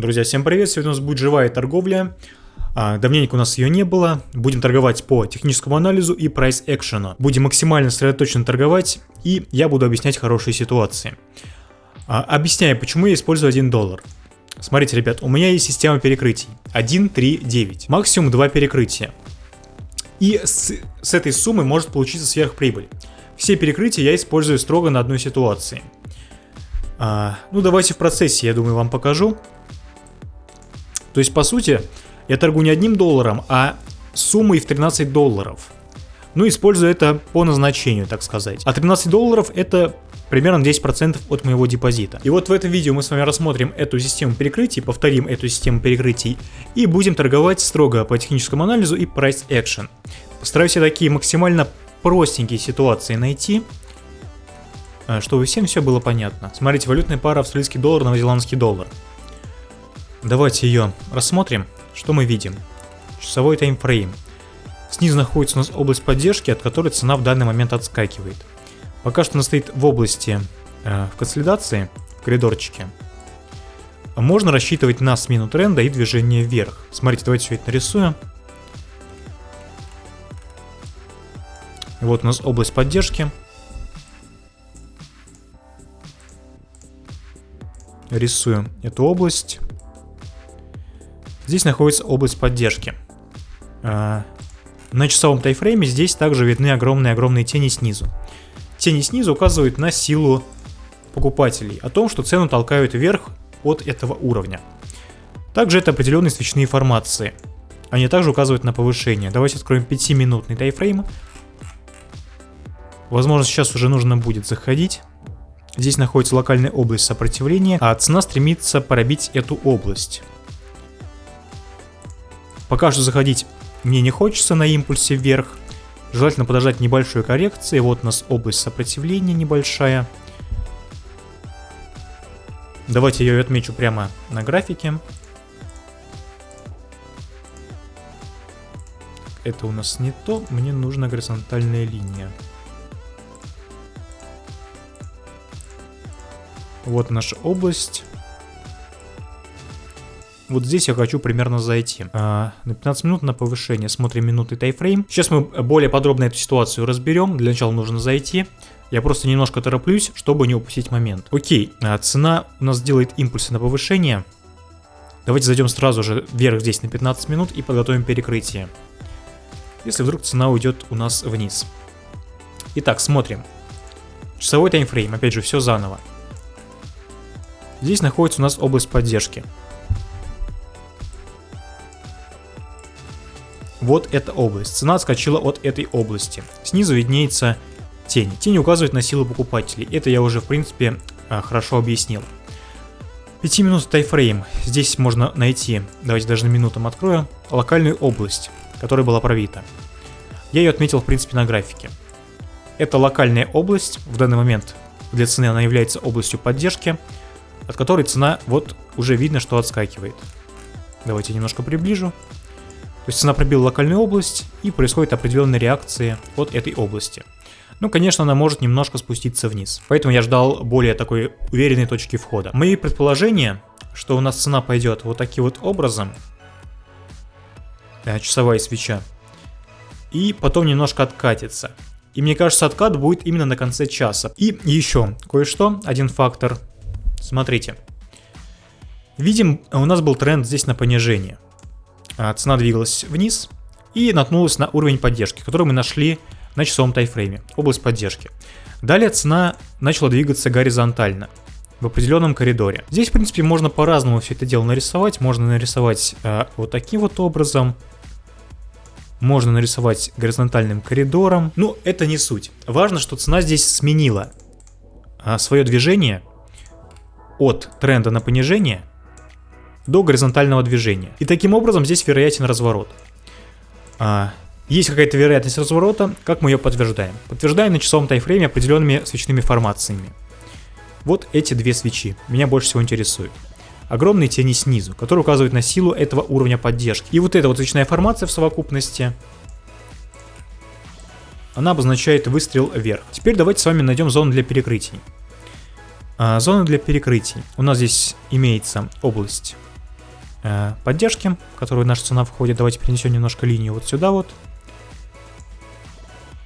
Друзья, всем привет! Сегодня у нас будет живая торговля. А, давненько у нас ее не было. Будем торговать по техническому анализу и прайс экшену. Будем максимально сосредоточенно торговать, и я буду объяснять хорошие ситуации. А, объясняю, почему я использую 1 доллар. Смотрите, ребят, у меня есть система перекрытий. 1, 3, 9. Максимум 2 перекрытия. И с, с этой суммы может получиться сверхприбыль. Все перекрытия я использую строго на одной ситуации. А, ну, давайте в процессе, я думаю, вам покажу. То есть, по сути, я торгую не одним долларом, а суммой в 13 долларов. Ну, использую это по назначению, так сказать. А 13 долларов это примерно 10% от моего депозита. И вот в этом видео мы с вами рассмотрим эту систему перекрытий, повторим эту систему перекрытий и будем торговать строго по техническому анализу и price action. Постараюсь я такие максимально простенькие ситуации найти, э, чтобы всем все было понятно. Смотрите, валютная пара австралийский доллар, новозеландский доллар. Давайте ее рассмотрим. Что мы видим? Часовой таймфрейм. Снизу находится у нас область поддержки, от которой цена в данный момент отскакивает. Пока что она стоит в области э, в консолидации, в коридорчике. Можно рассчитывать на смену тренда и движение вверх. Смотрите, давайте все это нарисуем. Вот у нас область поддержки. Рисуем эту область. Здесь находится область поддержки. А, на часовом тайфрейме здесь также видны огромные-огромные тени снизу. Тени снизу указывают на силу покупателей, о том, что цену толкают вверх от этого уровня. Также это определенные свечные формации. Они также указывают на повышение. Давайте откроем 5-минутный тайфрейм. Возможно, сейчас уже нужно будет заходить. Здесь находится локальная область сопротивления, а цена стремится пробить эту область. Пока что заходить мне не хочется на импульсе вверх. Желательно подождать небольшой коррекции. Вот у нас область сопротивления небольшая. Давайте ее отмечу прямо на графике. Это у нас не то. Мне нужна горизонтальная линия. Вот наша область. Вот здесь я хочу примерно зайти. А, на 15 минут на повышение. Смотрим минуты тайфрейм. Сейчас мы более подробно эту ситуацию разберем. Для начала нужно зайти. Я просто немножко тороплюсь, чтобы не упустить момент. Окей, а, цена у нас делает импульсы на повышение. Давайте зайдем сразу же вверх здесь на 15 минут и подготовим перекрытие. Если вдруг цена уйдет у нас вниз. Итак, смотрим. Часовой таймфрейм, опять же, все заново. Здесь находится у нас область поддержки. Вот эта область. Цена отскочила от этой области. Снизу виднеется тень. Тень указывает на силу покупателей. Это я уже, в принципе, а, хорошо объяснил. 5 минут тайфрейм. Здесь можно найти, давайте даже на минутам открою, локальную область, которая была пробита. Я ее отметил, в принципе, на графике. Это локальная область, в данный момент для цены она является областью поддержки, от которой цена вот уже видно, что отскакивает. Давайте немножко приближу. Есть цена пробила локальную область и происходит определенная реакция от этой области. Ну, конечно, она может немножко спуститься вниз. Поэтому я ждал более такой уверенной точки входа. Мои предположения, что у нас цена пойдет вот таким вот образом. Э, часовая свеча. И потом немножко откатится. И мне кажется, откат будет именно на конце часа. И еще кое-что, один фактор. Смотрите. Видим, у нас был тренд здесь на понижение. А, цена двигалась вниз и наткнулась на уровень поддержки, который мы нашли на часовом тайфрейме, область поддержки. Далее цена начала двигаться горизонтально в определенном коридоре. Здесь, в принципе, можно по-разному все это дело нарисовать. Можно нарисовать э, вот таким вот образом. Можно нарисовать горизонтальным коридором. Ну, это не суть. Важно, что цена здесь сменила э, свое движение от тренда на понижение до горизонтального движения. И таким образом здесь вероятен разворот. А, есть какая-то вероятность разворота, как мы ее подтверждаем? Подтверждаем на часовом тайфрейме определенными свечными формациями. Вот эти две свечи меня больше всего интересуют. Огромные тени снизу, которые указывают на силу этого уровня поддержки. И вот эта вот свечная формация в совокупности, она обозначает выстрел вверх. Теперь давайте с вами найдем зону для перекрытий. А, зона для перекрытий. У нас здесь имеется область э, поддержки, в которую наша цена входит. Давайте перенесем немножко линию вот сюда вот.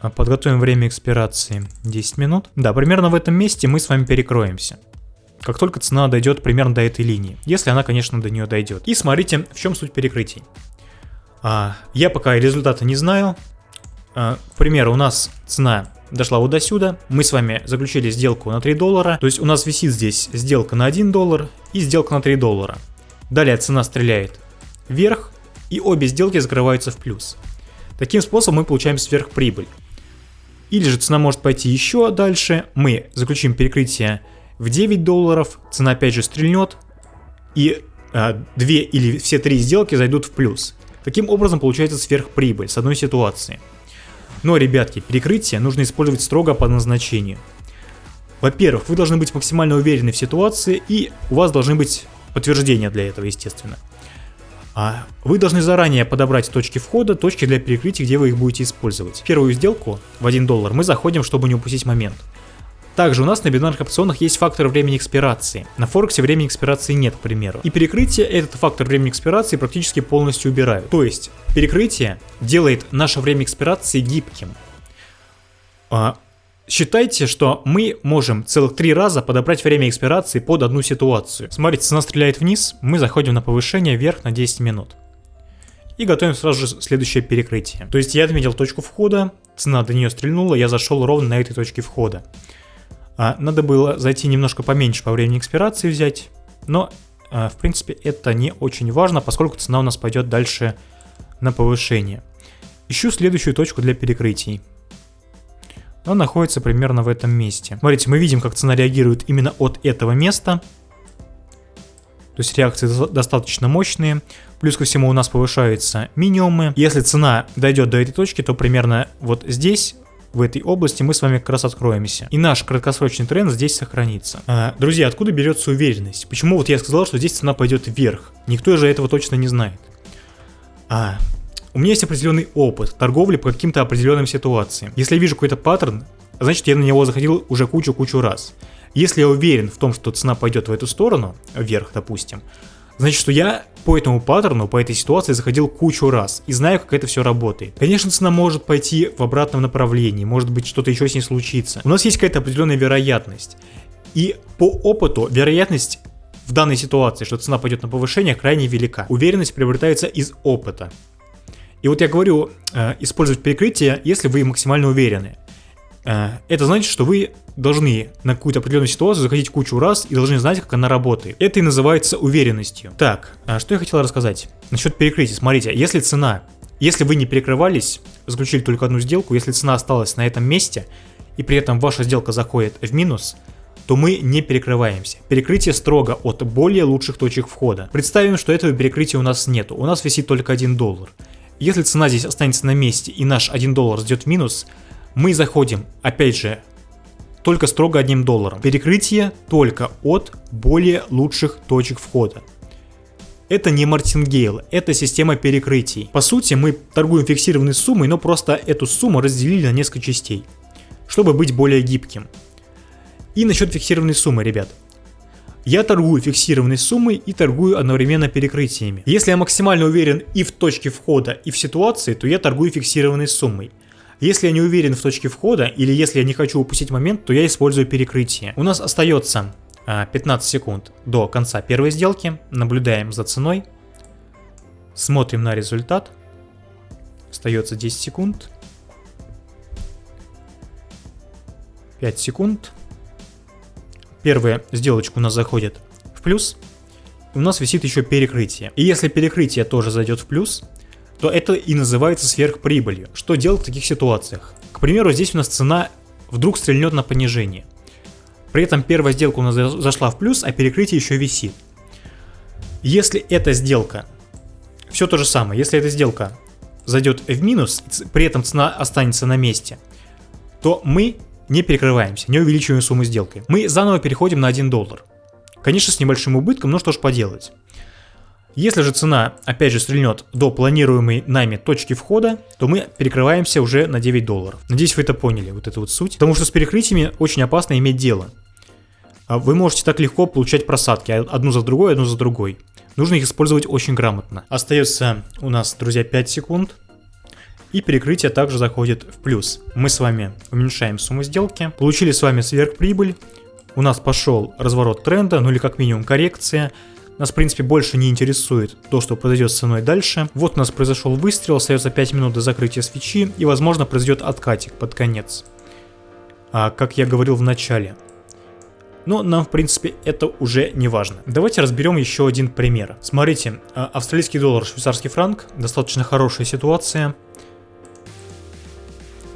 А, подготовим время экспирации 10 минут. Да, примерно в этом месте мы с вами перекроемся. Как только цена дойдет примерно до этой линии. Если она, конечно, до нее дойдет. И смотрите, в чем суть перекрытий. А, я пока результата не знаю. А, к примеру, у нас цена дошла вот до сюда. Мы с вами заключили сделку на 3 доллара. То есть у нас висит здесь сделка на 1 доллар и сделка на 3 доллара. Далее цена стреляет вверх, и обе сделки закрываются в плюс. Таким способом мы получаем сверхприбыль. Или же цена может пойти еще дальше, мы заключим перекрытие в 9 долларов, цена опять же стрельнет, и а, две или все три сделки зайдут в плюс. Таким образом получается сверхприбыль с одной ситуации. Но, ребятки, перекрытие нужно использовать строго по назначению. Во-первых, вы должны быть максимально уверены в ситуации, и у вас должны быть подтверждения для этого, естественно. А вы должны заранее подобрать точки входа, точки для перекрытия, где вы их будете использовать. Первую сделку в 1 доллар мы заходим, чтобы не упустить момент. Также у нас на бинарных опционах есть фактор времени экспирации. На Форексе времени экспирации нет, к примеру. И перекрытие этот фактор времени экспирации практически полностью убирают. То есть перекрытие делает наше время экспирации гибким. Считайте, что мы можем целых три раза подобрать время экспирации под одну ситуацию. Смотрите, цена стреляет вниз, мы заходим на повышение вверх на 10 минут. И готовим сразу же следующее перекрытие. То есть я отметил точку входа, цена до нее стрельнула, я зашел ровно на этой точке входа. А, надо было зайти немножко поменьше по времени экспирации взять, но а, в принципе это не очень важно, поскольку цена у нас пойдет дальше на повышение. Ищу следующую точку для перекрытий он находится примерно в этом месте. Смотрите, мы видим, как цена реагирует именно от этого места. То есть реакции достаточно мощные. Плюс ко всему у нас повышаются минимумы. Если цена дойдет до этой точки, то примерно вот здесь в этой области мы с вами как раз откроемся. И наш краткосрочный тренд здесь сохранится. А, друзья, откуда берется уверенность? Почему вот я сказал, что здесь цена пойдет вверх? Никто же этого точно не знает. А, у меня есть определенный опыт торговли по каким-то определенным ситуациям. Если я вижу какой-то паттерн, значит я на него заходил уже кучу-кучу раз. Если я уверен в том, что цена пойдет в эту сторону, вверх, допустим, значит, что я по этому паттерну, по этой ситуации заходил кучу раз и знаю, как это все работает. Конечно, цена может пойти в обратном направлении, может быть, что-то еще с ней случится. У нас есть какая-то определенная вероятность. И по опыту вероятность в данной ситуации, что цена пойдет на повышение, крайне велика. Уверенность приобретается из опыта. И вот я говорю, э, использовать перекрытие, если вы максимально уверены. Э, это значит, что вы должны на какую-то определенную ситуацию заходить кучу раз и должны знать, как она работает. Это и называется уверенностью. Так, а что я хотел рассказать? Насчет перекрытия. Смотрите, если цена, если вы не перекрывались, заключили только одну сделку, если цена осталась на этом месте, и при этом ваша сделка заходит в минус, то мы не перекрываемся. Перекрытие строго от более лучших точек входа. Представим, что этого перекрытия у нас нету, у нас висит только 1 доллар. Если цена здесь останется на месте и наш 1 доллар ждет в минус, мы заходим, опять же, только строго одним долларом. Перекрытие только от более лучших точек входа. Это не мартингейл, это система перекрытий. По сути, мы торгуем фиксированной суммой, но просто эту сумму разделили на несколько частей, чтобы быть более гибким. И насчет фиксированной суммы, ребят. Я торгую фиксированной суммой и торгую одновременно перекрытиями. Если я максимально уверен и в точке входа, и в ситуации, то я торгую фиксированной суммой. Если я не уверен в точке входа, или если я не хочу упустить момент, то я использую перекрытие. У нас остается 15 а, секунд до конца первой сделки. Наблюдаем за ценой. Смотрим на результат. Остается 10 секунд. 5 секунд. Первая сделочка у нас заходит в плюс, у нас висит еще перекрытие. И если перекрытие тоже зайдет в плюс, то это и называется сверхприбылью. Что делать в таких ситуациях? К примеру, здесь у нас цена вдруг стрельнет на понижение. При этом первая сделка у нас зашла в плюс, а перекрытие еще висит. Если эта сделка, все то же самое, если эта сделка зайдет в минус, при этом цена останется на месте, то мы не перекрываемся, не увеличиваем сумму сделки. Мы заново переходим на 1 доллар. Конечно, с небольшим убытком, но что ж поделать. Если же цена, опять же, стрельнет до планируемой нами точки входа, то мы перекрываемся уже на 9 долларов. Надеюсь, вы это поняли, вот эту вот суть. Потому что с перекрытиями очень опасно иметь дело. а вы можете так легко получать просадки, одну за другой, одну за другой. Нужно их использовать очень грамотно. Остается у нас, друзья, 5 секунд. И перекрытие также заходит в плюс. Мы с вами уменьшаем сумму сделки. Получили с вами сверхприбыль. У нас пошел разворот тренда, ну или как минимум коррекция. Нас, в принципе, больше не интересует то, что произойдет с ценой дальше. Вот у нас произошел выстрел, остается 5 минут до закрытия свечи, и, возможно, произойдет откатик под конец. А, как я говорил в начале. Но нам, в принципе, это уже не важно. Давайте разберем еще один пример. Смотрите, а, австралийский доллар, швейцарский франк, достаточно хорошая ситуация.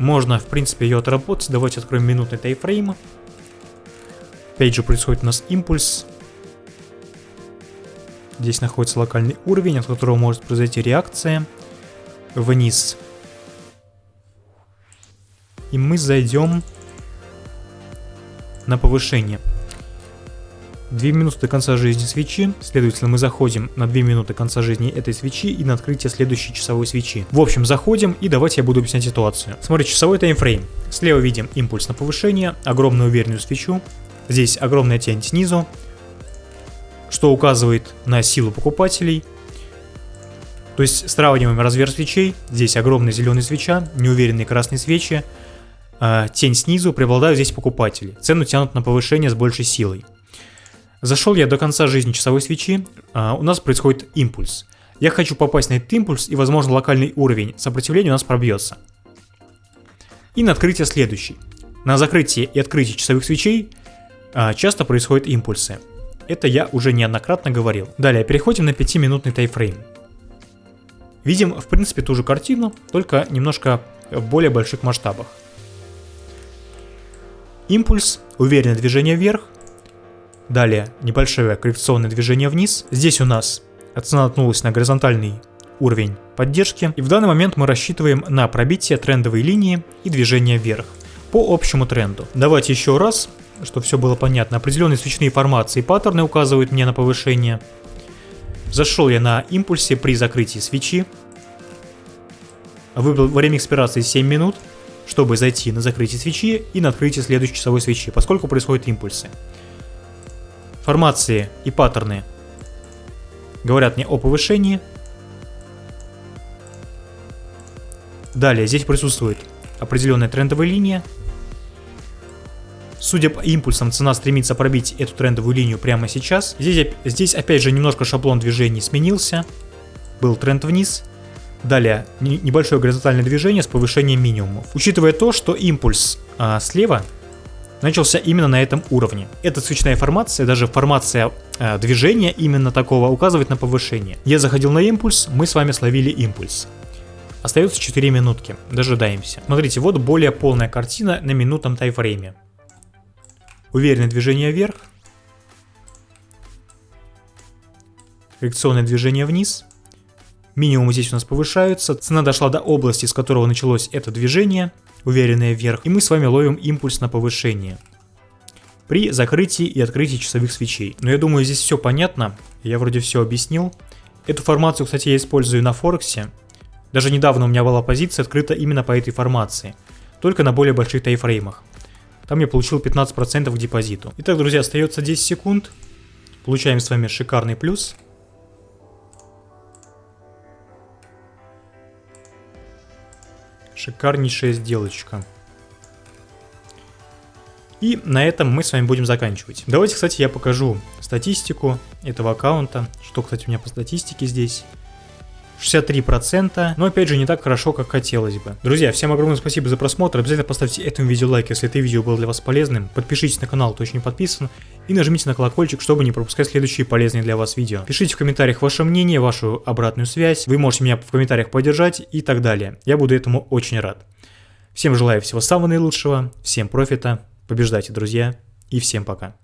Можно, в принципе, ее отработать. Давайте откроем минутный тайфрейм. Опять же происходит у нас импульс. Здесь находится локальный уровень, от которого может произойти реакция вниз. И мы зайдем на повышение. 2 минуты конца жизни свечи, следовательно мы заходим на 2 минуты конца жизни этой свечи и на открытие следующей часовой свечи. В общем, заходим и давайте я буду объяснять ситуацию. Смотрите, часовой таймфрейм. Слева видим импульс на повышение, огромную уверенную свечу, здесь огромная тень снизу, что указывает на силу покупателей. То есть сравниваем размер свечей. Здесь огромная зеленая свеча, неуверенные красные свечи. А, тень снизу, преобладают здесь покупатели. Цену тянут на повышение с большей силой. Зашел я до конца жизни часовой свечи, а, у нас происходит импульс. Я хочу попасть на этот импульс и, возможно, локальный уровень сопротивления у нас пробьется. И на открытие следующий. На закрытие и открытие часовых свечей а, часто происходят импульсы. Это я уже неоднократно говорил. Далее, переходим на 5-минутный тайфрейм. Видим, в принципе, ту же картину, только немножко в более больших масштабах. Импульс, уверенное движение вверх. Далее, небольшое коррекционное движение вниз. Здесь у нас цена наткнулась на горизонтальный уровень поддержки. И в данный момент мы рассчитываем на пробитие трендовой линии и движение вверх по общему тренду. Давайте еще раз чтобы все было понятно. Определенные свечные формации и паттерны указывают мне на повышение. Зашел я на импульсе при закрытии свечи. Выбрал время экспирации 7 минут, чтобы зайти на закрытие свечи и на открытие следующей часовой свечи, поскольку происходят импульсы. Формации и паттерны говорят мне о повышении. Далее здесь присутствует определенная трендовая линия, Судя по импульсам, цена стремится пробить эту трендовую линию прямо сейчас. Здесь, здесь опять же немножко шаблон движений сменился. Был тренд вниз. Далее небольшое горизонтальное движение с повышением минимумов. Учитывая то, что импульс а, слева начался именно на этом уровне. Эта свечная формация, даже формация а, движения именно такого указывает на повышение. Я заходил на импульс, мы с вами словили импульс. Остается 4 минутки, дожидаемся. Смотрите, вот более полная картина на минутном тайфрейме. Уверенное движение вверх. Коррекционное движение вниз. Минимум здесь у нас повышаются. Цена дошла до области, с которого началось это движение, уверенное вверх. И мы с вами ловим импульс на повышение. При закрытии и открытии часовых свечей. Но я думаю, здесь все понятно. Я вроде все объяснил. Эту формацию, кстати, я использую на Форексе. Даже недавно у меня была позиция открыта именно по этой формации. Только на более больших тайфреймах. Там я получил 15% к депозиту. Итак, друзья, остается 10 секунд. Получаем с вами шикарный плюс. Шикарнейшая сделочка. И на этом мы с вами будем заканчивать. Давайте, кстати, я покажу статистику этого аккаунта. Что, кстати, у меня по статистике здесь. 63%, но опять же не так хорошо, как хотелось бы. Друзья, всем огромное спасибо за просмотр, обязательно поставьте этому видео лайк, если это видео было для вас полезным, подпишитесь на канал, кто еще не подписан, и нажмите на колокольчик, чтобы не пропускать следующие полезные для вас видео. Пишите в комментариях ваше мнение, вашу обратную связь, вы можете меня в комментариях поддержать и так далее. Я буду этому очень рад. Всем желаю всего самого наилучшего, всем профита, побеждайте, друзья, и всем пока.